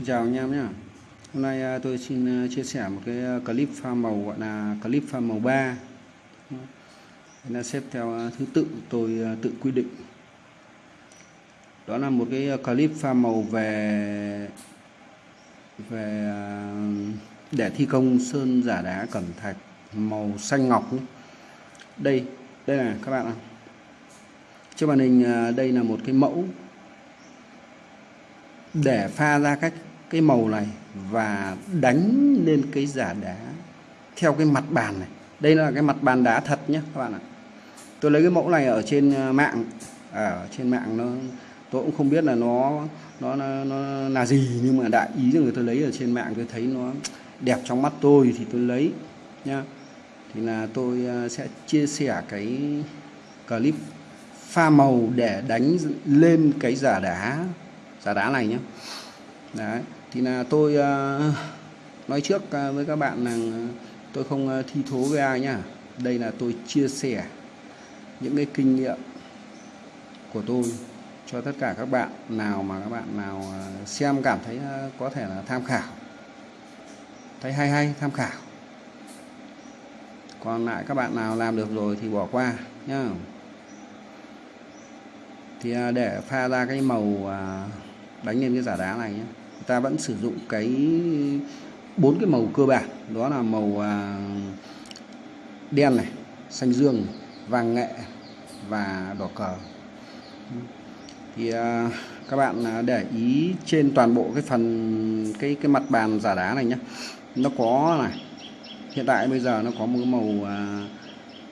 Xin chào anh em nhé Hôm nay à, tôi xin à, chia sẻ một cái à, clip pha màu gọi là clip pha màu 3 Đây là xếp theo thứ tự tôi tự quy định. Đó là một cái clip pha màu về về để thi công sơn giả đá cẩm thạch màu xanh ngọc nhé. Đây, đây là các bạn ạ. Trên màn hình đây là một cái mẫu để pha ra cách cái màu này và đánh lên cái giả đá theo cái mặt bàn này. Đây là cái mặt bàn đá thật nhé các bạn ạ. Tôi lấy cái mẫu này ở trên ờ, mạng. À, ở trên mạng nó tôi cũng không biết là nó nó nó, nó là gì nhưng mà đại ý rằng người tôi lấy ở trên mạng tôi thấy nó đẹp trong mắt tôi thì tôi lấy nhá. Thì là tôi ờ, sẽ chia sẻ cái clip pha màu để đánh lên cái giả đá giả đá này nhé đấy thì là tôi ờ, nói trước ờ, với các bạn là ờ, tôi không thi thố với ai nhá. Đây là tôi chia sẻ những cái kinh nghiệm của tôi cho tất cả các bạn nào mà các bạn nào xem cảm thấy có thể là tham khảo. Thấy hay hay, tham khảo. Còn lại các bạn nào làm được rồi thì bỏ qua nhá. Thì để pha ra cái màu đánh lên cái giả đá này nhé ta vẫn sử dụng cái bốn cái màu cơ bản. Đó là màu à, đen này xanh dương vàng nghệ và đỏ cờ. Thì à, các bạn à, để ý trên toàn bộ cái phần cái cái mặt bàn giả đá này nhé nó có này hiện tại bây giờ nó có một màu à,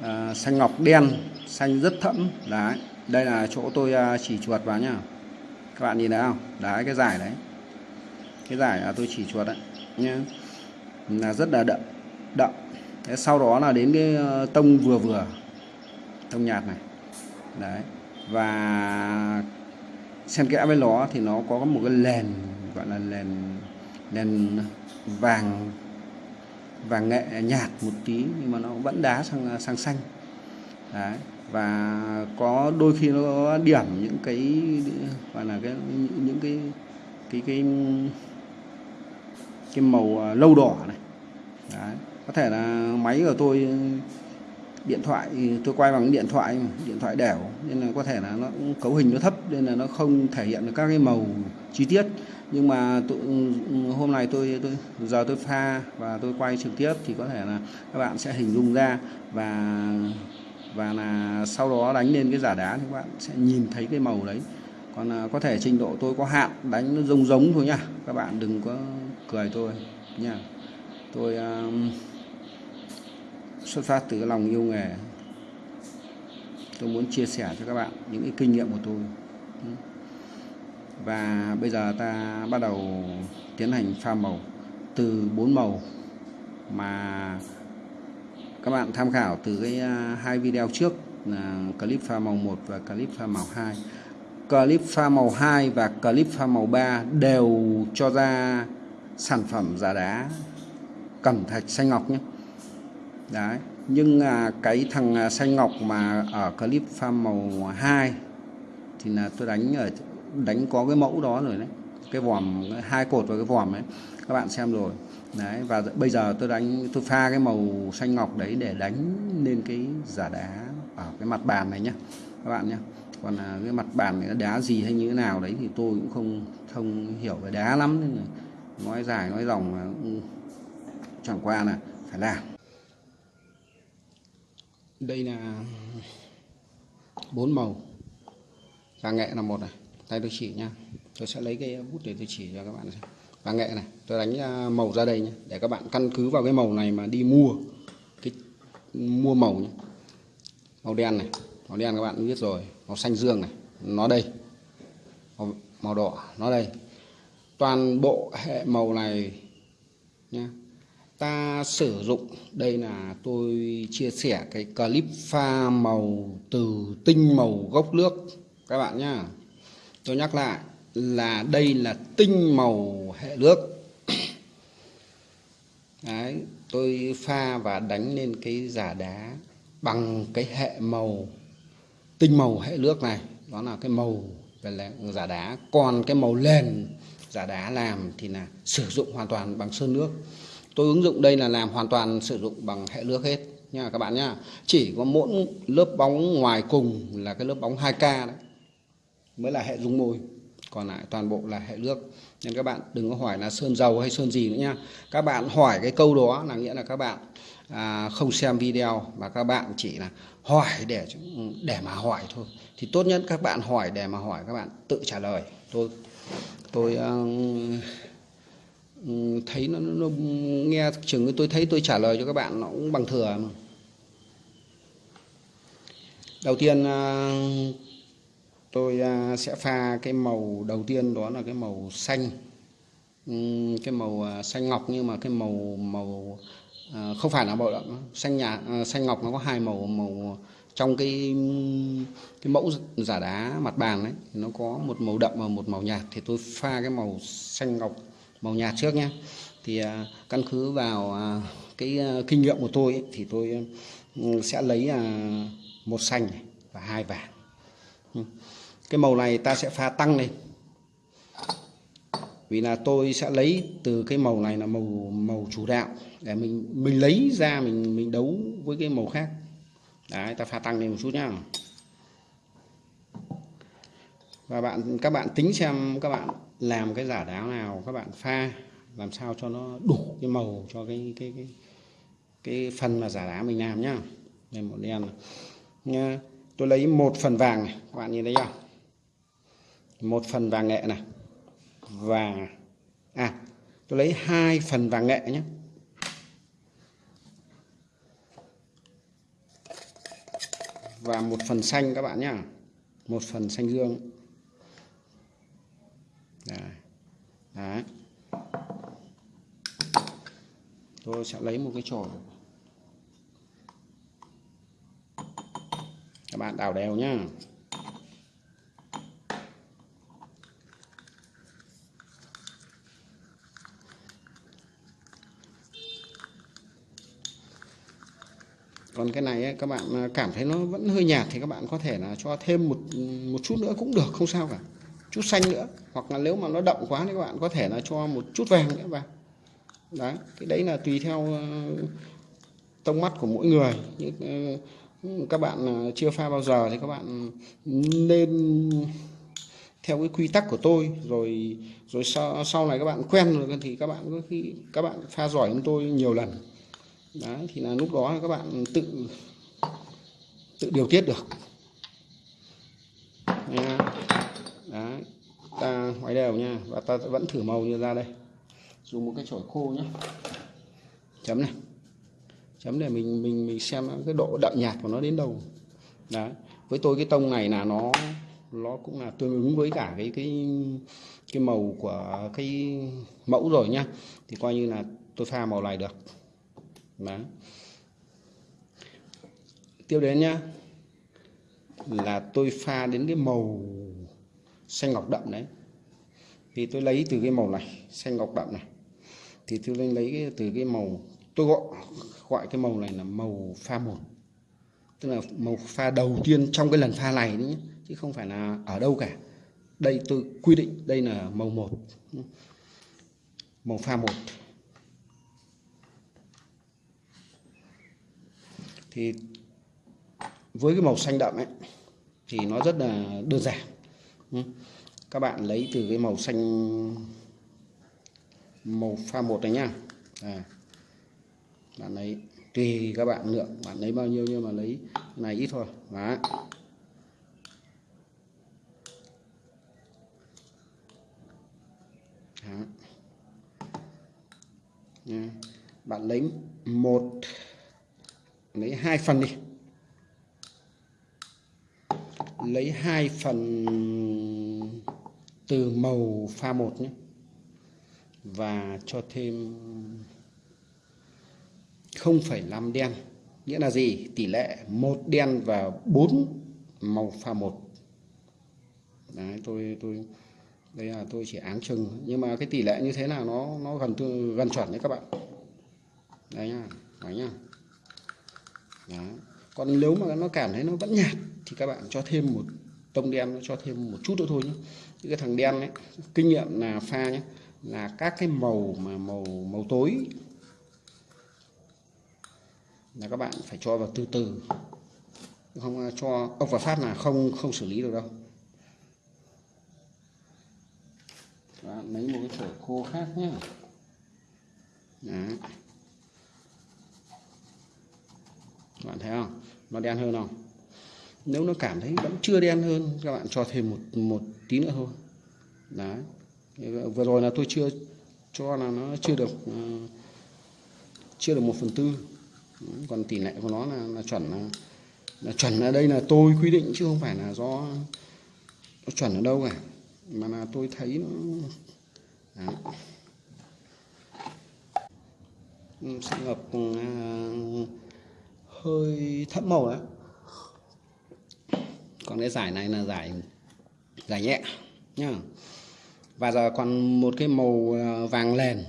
à, xanh ngọc đen xanh rất thẫm. Đấy đây là chỗ tôi à, chỉ chuột vào nhá. Các bạn nhìn thấy không? Đấy cái giải đấy cái giải là tôi chỉ chuột đấy nhé là rất là đậm đậm. Thế sau đó là đến cái ờ, tông vừa vừa, tông nhạt này. Đấy, và xen kẽ với nó thì nó có một cái nền gọi là nền nền vàng vàng nghệ nhạt một tí, nhưng mà nó vẫn đá sang sang xanh. Đấy, và có đôi khi nó có điểm những cái, gọi là cái, những cái cái cái cái màu à, lâu đỏ này. Đấy. có thể là máy của tôi điện thoại tôi quay bằng điện thoại điện thoại đẻo nên là có thể là nó cấu hình nó thấp nên là nó không thể hiện được các cái màu chi tiết. Nhưng mà tôi, hôm nay tôi tôi giờ tôi pha và tôi quay trực tiếp thì có thể là các bạn sẽ hình dung ra và và là sau đó đánh lên cái giả đá thì các bạn sẽ nhìn thấy cái màu đấy. Còn à, có thể trình độ tôi có hạn đánh nó giống giống thôi nha các bạn đừng có cười tôi nha. Tôi um, xuất phát từ lòng yêu nghề. Tôi muốn chia sẻ cho các bạn những cái kinh nghiệm của tôi. Và bây giờ ta bắt đầu tiến hành pha màu. Từ bốn màu mà các bạn tham khảo từ cái à, hai video trước là clip pha màu 1 và clip pha màu 2 clip pha màu 2 và clip pha màu 3 đều cho ra sản phẩm giả đá cẩm thạch xanh ngọc nhé. Đấy nhưng à, cái thằng à, xanh ngọc mà ở clip pha màu 2 thì là tôi đánh ở đánh có cái mẫu đó rồi đấy. Cái vòm hai cột và cái vòm ấy các bạn xem rồi. Đấy và bây giờ tôi đánh tôi pha cái màu xanh ngọc đấy để đánh lên cái giả đá ở cái mặt bàn này nhé các bạn nhé còn là cái mặt bàn này đá gì hay như thế nào đấy thì tôi cũng không không hiểu về đá lắm. nên là nói dài nói dòng mà chẳng qua là phải làm. Đây là bốn màu. Vàng nghệ là một này. Tay tôi chỉ nha. Tôi sẽ lấy cái bút để tôi chỉ cho các bạn xem. Vàng nghệ này. Tôi đánh à, màu ra đây nhé để các bạn căn cứ vào cái màu này mà đi mua. Cái mua màu nhé màu đen này. Màu đen các bạn biết rồi. Màu xanh dương này. Nó đây. Màu, màu đỏ. Nó đây toàn bộ hệ màu này nhé ta sử dụng đây là tôi chia sẻ cái clip pha màu từ tinh màu gốc nước các bạn nhá. Tôi nhắc lại là đây là tinh màu hệ nước. Đấy, tôi pha và đánh lên cái giả đá bằng cái hệ màu tinh màu hệ nước này. Đó là cái màu về giả đá còn cái màu nền giả đá làm thì là sử dụng hoàn toàn bằng sơn nước. Tôi ứng dụng đây là làm hoàn toàn sử dụng bằng hệ nước hết nha các bạn nhá. Chỉ có mỗi lớp bóng ngoài cùng là cái lớp bóng 2K đấy mới là hệ dung môi, còn lại toàn bộ là hệ nước. Nên các bạn đừng có hỏi là sơn dầu hay sơn gì nữa nha các bạn hỏi cái câu đó là nghĩa là các bạn à, không xem video mà các bạn chỉ là hỏi để để mà hỏi thôi. Thì tốt nhất các bạn hỏi để mà hỏi các bạn tự trả lời. Tôi tôi uh, thấy nó, nó nghe chừng tôi thấy tôi trả lời cho các bạn nó cũng bằng thừa mà. đầu tiên uh, tôi uh, sẽ pha cái màu đầu tiên đó là cái màu xanh. Um, cái màu uh, xanh ngọc nhưng mà cái màu màu Ờ, không phải là màu đậm xanh nhà ờ, xanh ngọc nó có hai màu màu trong cái cái mẫu giả đá mặt bàn đấy nó có một màu đậm và một màu nhạt. Thì tôi pha cái màu xanh ngọc màu nhạt trước nhé thì à, căn cứ vào à, cái à, kinh nghiệm của tôi ấy, thì tôi ừ, sẽ lấy một xanh và hai vàng. Ừ. Cái màu này ta sẽ pha tăng lên vì là tôi sẽ lấy từ cái màu này là màu màu chủ đạo. Để mình mình lấy ra mình mình đấu với cái màu khác. Đấy, ta pha tăng lên một chút nhá. Và bạn, các bạn tính xem, các bạn làm cái giả đáo nào, các bạn pha, làm sao cho nó đủ cái màu cho cái cái cái cái phần mà giả đá mình làm nhá. Đây, một đen nha tôi lấy một phần vàng này. Các bạn nhìn thấy không một phần vàng nghệ này và à tôi lấy hai phần vàng nghệ nhé. Và một phần xanh các bạn nhá. Một phần xanh dương. Đấy. Đấy. tôi sẽ lấy một cái chổi. Các bạn đảo đều nhá. Còn cái này ấy, các bạn à, cảm thấy nó vẫn hơi nhạt thì các bạn có thể là cho thêm một một chút nữa cũng được không sao cả. Chút xanh nữa hoặc là nếu mà nó đậm quá thì các bạn có thể là cho một chút vàng nữa vào. Đấy cái đấy là tùy theo ờ, tông mắt của mỗi người. Những ờ, các bạn à, chưa pha bao giờ thì các bạn nên theo cái quy tắc của tôi. Rồi rồi sau, sau này các bạn quen rồi thì các bạn có khi các bạn pha giỏi hơn tôi nhiều lần đấy, thì là lúc đó các bạn tự tự điều tiết được. Đấy, ta ngoái đều nha, và ta vẫn thử màu như ra đây. Dùng một cái chổi khô nhé. Chấm này. Chấm để mình mình mình xem cái độ đậm nhạt của nó đến đâu. Đấy, với tôi cái tông này là nó nó cũng là tương ứng với cả cái cái cái màu của cái mẫu rồi nhá thì coi như là tôi pha màu này được đấy tiếp đến nhá là tôi pha đến cái màu xanh ngọc đậm đấy. Thì tôi lấy từ cái màu này xanh ngọc đậm này. Thì tôi lên lấy cái, từ cái màu tôi gọi gọi cái màu này là màu pha một tức là màu pha đầu tiên trong cái lần pha này đấy nhé chứ không phải là ở đâu cả. Đây tôi quy định đây là màu một màu pha một. Thì với cái màu xanh đậm ấy thì nó rất là đơn giản. Ừ. Các bạn lấy từ cái màu xanh màu pha một này nhá. À, bạn lấy tùy các bạn lượng bạn lấy bao nhiêu nhưng mà lấy này ít thôi. Đó. Đó. Nha. bạn lấy một lấy hai phần đi. Lấy hai phần từ màu pha một nhé. Và cho thêm 0,5 đen. Nghĩa là gì? Tỷ lệ một đen và 4 màu pha một. Đấy tôi tôi đây là tôi chỉ áng chừng. Nhưng mà cái tỷ lệ như thế nào nó nó gần gần chuẩn đấy các bạn. Đấy nhá đấy nhá đó. còn nếu mà nó cảm thấy nó vẫn nhạt thì các bạn cho thêm một tông đen, cho thêm một chút nữa thôi nhé. Những cái thằng đen ấy, kinh nghiệm là pha nhé, là các cái màu mà màu màu tối. Là các bạn phải cho vào từ từ. Không à, cho ốc và phát là không không xử lý được đâu. Bạn lấy một cái chổi khô khác nhé. Đấy. Bạn thấy không? Nó đen hơn không? Nếu nó cảm thấy vẫn chưa đen hơn các bạn cho thêm một một tí nữa thôi. Đấy. Vừa rồi là tôi chưa cho là nó chưa được uh, chưa được một phần tư. Còn tỷ lệ của nó là, là chuẩn là, là chuẩn ở đây là tôi quy định chứ không phải là do nó chuẩn ở đâu cả. Mà là tôi thấy nó Đấy. sẽ ngập uh, hơi thẫm màu đấy. Còn cái giải này là giải giải nhẹ, nhá. Và giờ còn một cái màu à, vàng nền.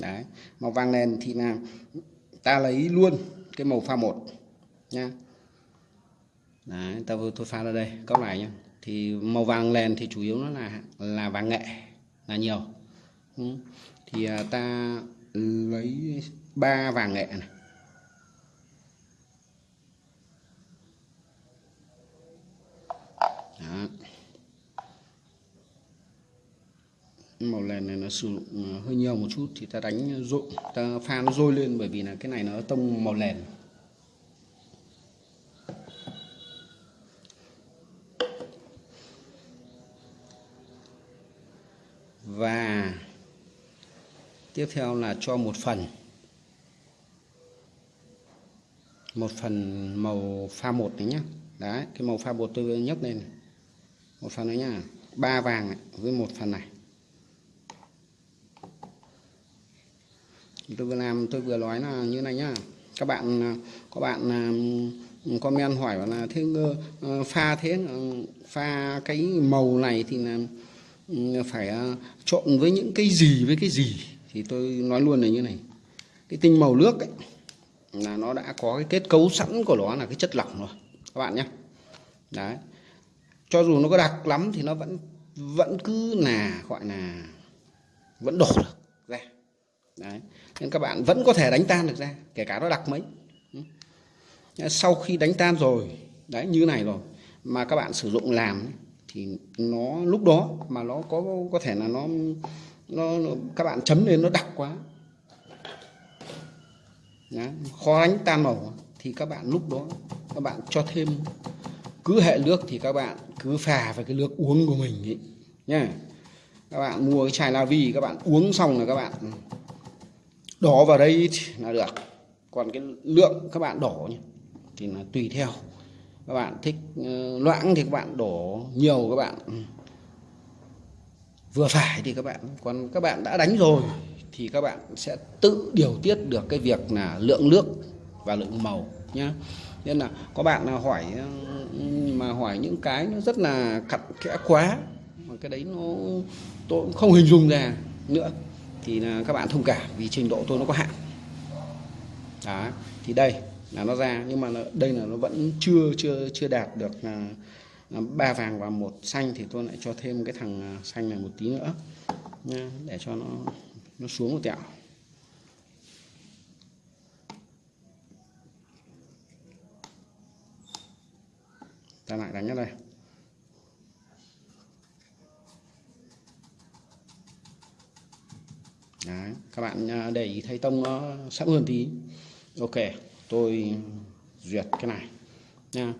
Đấy, màu vàng nền thì là ta lấy luôn cái màu pha một, nhá. Đấy, ta tôi pha ra đây, cốc này nhá. Thì màu vàng nền thì chủ yếu nó là là vàng nghệ, là nhiều. Ừ. Thì à, ta lấy ba vàng nghệ này. Đó. màu nền này nó sử dụng à, hơi nhiều một chút thì ta đánh rội ta pha nó rôi lên bởi vì là cái này nó tông màu nền và tiếp theo là cho một phần. Một phần màu pha một này nhá. Đấy, cái màu pha bột tôi nhấc lên một phần nữa nha. Ba vàng với một phần này. Tôi vừa làm tôi vừa nói là như này nhá. Các bạn à, có bạn à, comment hỏi là thế ờ, pha thế ờ, pha cái màu này thì là phải à, trộn với những cái gì với cái gì? Thì tôi nói luôn là như này. Cái tinh màu nước ấy, là nó đã có cái kết cấu sẵn của nó là cái chất lỏng rồi. Các bạn nhé đấy cho dù nó có đặc lắm thì nó vẫn vẫn cứ là gọi là vẫn đổ được ra. Đấy. Nên các bạn vẫn có thể đánh tan được ra kể cả nó đặc mấy. Sau khi đánh tan rồi đấy như này rồi mà các bạn sử dụng làm thì nó lúc đó mà nó có có thể là nó nó các bạn chấm lên nó đặc quá. Đấy, khó đánh tan màu thì các bạn lúc đó các bạn cho thêm cứ hệ nước thì các bạn cứ phà vào cái nước uống của mình ấy nha các bạn mua cái chai la vi, các bạn uống xong là các bạn đổ vào đây là được. Còn cái lượng các bạn đổ nhé thì là tùy theo. Các bạn thích ờ, loãng thì các bạn đổ nhiều, các bạn ừ, vừa phải thì các bạn, còn các bạn đã đánh rồi thì các bạn sẽ tự điều tiết được cái việc là lượng nước và lượng màu nhá nên là có bạn là hỏi ừ, mà hỏi những cái nó rất là cặn kẽ quá, mà cái đấy nó, tôi cũng không hình dung ra nữa, thì là các bạn thông cảm vì trình độ tôi nó có hạn. Đó, thì đây là nó ra, nhưng mà đây là nó vẫn chưa chưa chưa đạt được là ba vàng và một xanh, thì tôi lại cho thêm cái thằng à, xanh này một tí nữa, nha, để cho nó nó xuống một tẹo. Ta lại đánh ở đây. Đấy, các bạn à, để ý thấy tông ờ, nó sắc hơn tí. Ok tôi duyệt cái này nha.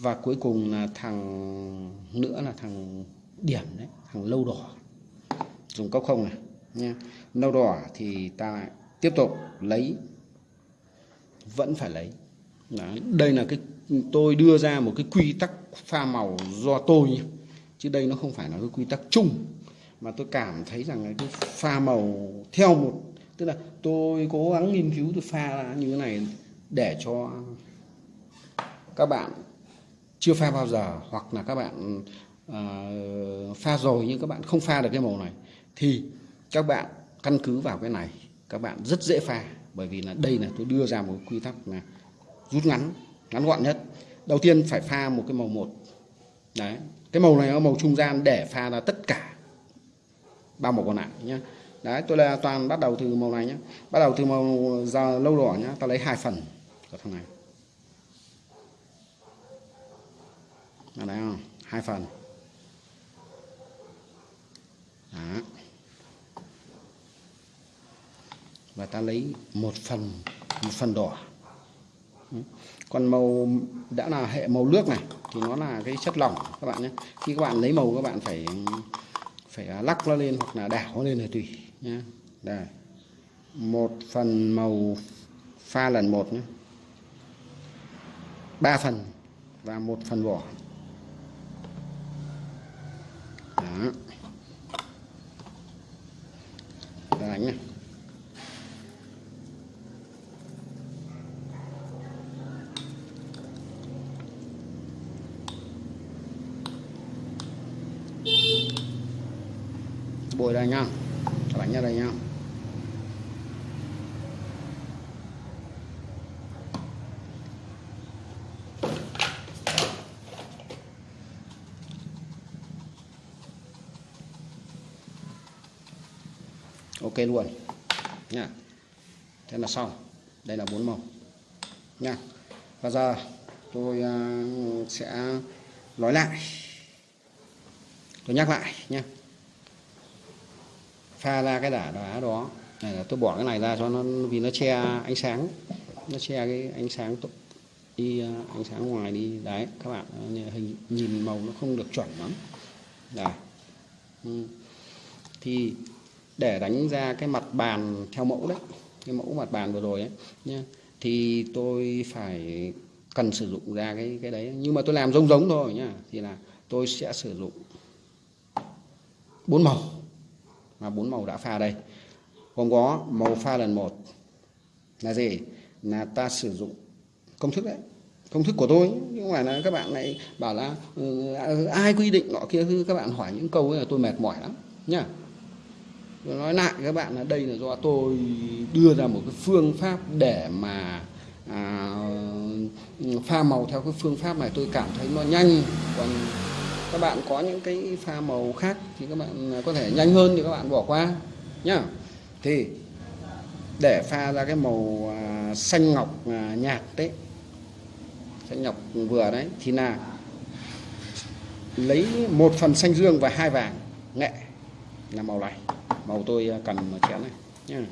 Và cuối cùng là thằng nữa là thằng điểm đấy thằng lâu đỏ. Dùng cốc không này nha. Lâu đỏ thì ta lại tiếp tục lấy vẫn phải lấy. Đấy. đây là cái tôi đưa ra một cái quy tắc pha màu do tôi nhé. chứ đây nó không phải là cái quy tắc chung mà tôi cảm thấy rằng cái pha màu theo một tức là tôi cố gắng nghiên cứu tôi pha ra như thế này để cho các bạn chưa pha bao giờ hoặc là các bạn uh, pha rồi nhưng các bạn không pha được cái màu này thì các bạn căn cứ vào cái này các bạn rất dễ pha bởi vì là đây là tôi đưa ra một quy tắc là rút ngắn ngắn gọn nhất. Đầu tiên phải pha một cái màu một. Đấy, cái màu này là màu trung gian để pha ra tất cả ba màu còn lại nhé đấy, tôi là toàn bắt đầu từ màu này nhé bắt đầu từ màu giờ lâu đỏ nhé ta lấy hai phần của thằng này. Ở không? Hai phần. Đó. và ta lấy một phần một phần đỏ còn màu, đã là hệ màu nước này, thì nó là cái chất lỏng, các bạn nhé. Khi các bạn lấy màu, các bạn phải phải à, lắc nó lên hoặc là đảo nó lên là tùy nhé. Đây. Một phần màu pha lần một nhé. Ba phần và một phần vỏ. Đó. Đánh này bồi đây nhá bạn nhá đây nhá ok luôn. Nha. Thế là xong. Đây là bốn màu. Nha. Và giờ tôi uh, sẽ nói lại. Tôi nhắc lại nhé pha ra cái đá đá đó. Này là tôi bỏ cái này ra cho nó vì nó che ánh sáng. Nó che cái ánh sáng đi à, ánh sáng ngoài đi. Đấy, các bạn hình nhìn màu nó không được chuẩn lắm. Đấy ừ. thì để đánh ra cái mặt bàn theo mẫu đấy, cái mẫu mặt bàn vừa rồi ấy, nhá, thì tôi phải cần sử dụng ra cái cái đấy. Nhưng mà tôi làm giống giống thôi nhá, thì là tôi sẽ sử dụng bốn màu và bốn màu đã pha đây. Gồm có màu pha lần một là gì? Là ta sử dụng công thức đấy. Công thức của tôi nhưng không phải là các bạn lại bảo là uh, ai quy định nọ kia các bạn hỏi những câu ấy là tôi mệt mỏi lắm nhá. Tôi nói lại các bạn là đây là do tôi đưa ra một cái phương pháp để mà à, pha màu theo cái phương pháp này tôi cảm thấy nó nhanh còn các bạn có những cái pha màu khác thì các bạn có thể nhanh hơn thì các bạn bỏ qua, nhá. Thì để pha ra cái màu à, xanh ngọc à, nhạt đấy, xanh ngọc vừa đấy, thì là lấy một phần xanh dương và hai vàng, nghệ, là màu này. Màu tôi à, cần cần chén này, nhá.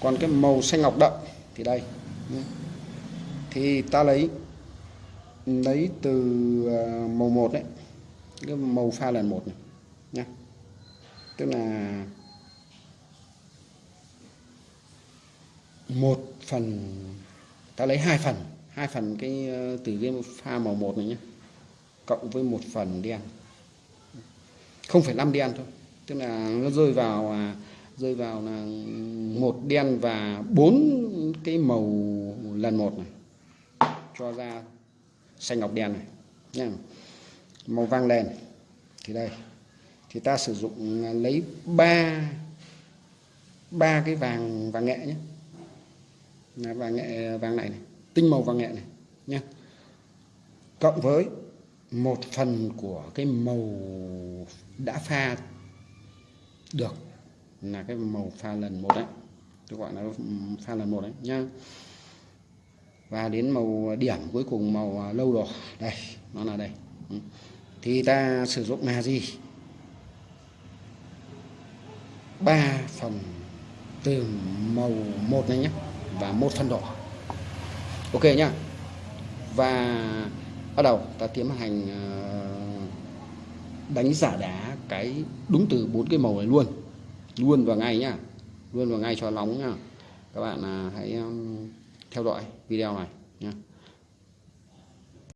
Còn cái màu xanh ngọc đậm thì đây thì ta lấy lấy từ màu một đấy cái màu pha lần một này nhá. Tức là một phần ta lấy hai phần hai phần cái ờ, từ cái pha màu một này nhé cộng với một phần đen không phải năm đen thôi tức là nó rơi vào à, rơi vào là một đen và bốn cái màu lần một này cho ra xanh ngọc đen này nha màu vàng đèn. Thì đây. Thì ta sử dụng à, lấy ba ba cái vàng vàng nghệ nhé. Là vàng nghệ vàng này, này tinh màu vàng nghệ này nhé. Cộng với một phần của cái màu đã pha được là cái màu pha lần một đấy. Tôi gọi là pha lần một đấy nhá. Và đến màu điểm cuối cùng màu à, lâu đỏ đây nó là đây. Ừ thì ta sử dụng là gì? Ba phần từ màu một này nhé, và một phần đỏ. Ok nhá. Và bắt đầu ta tiến hành ờ, đánh giả đá cái đúng từ bốn cái màu này luôn. Luôn vào ngay nhá. Luôn vào ngay cho nóng nhá. Các bạn à, hãy theo dõi video này nhé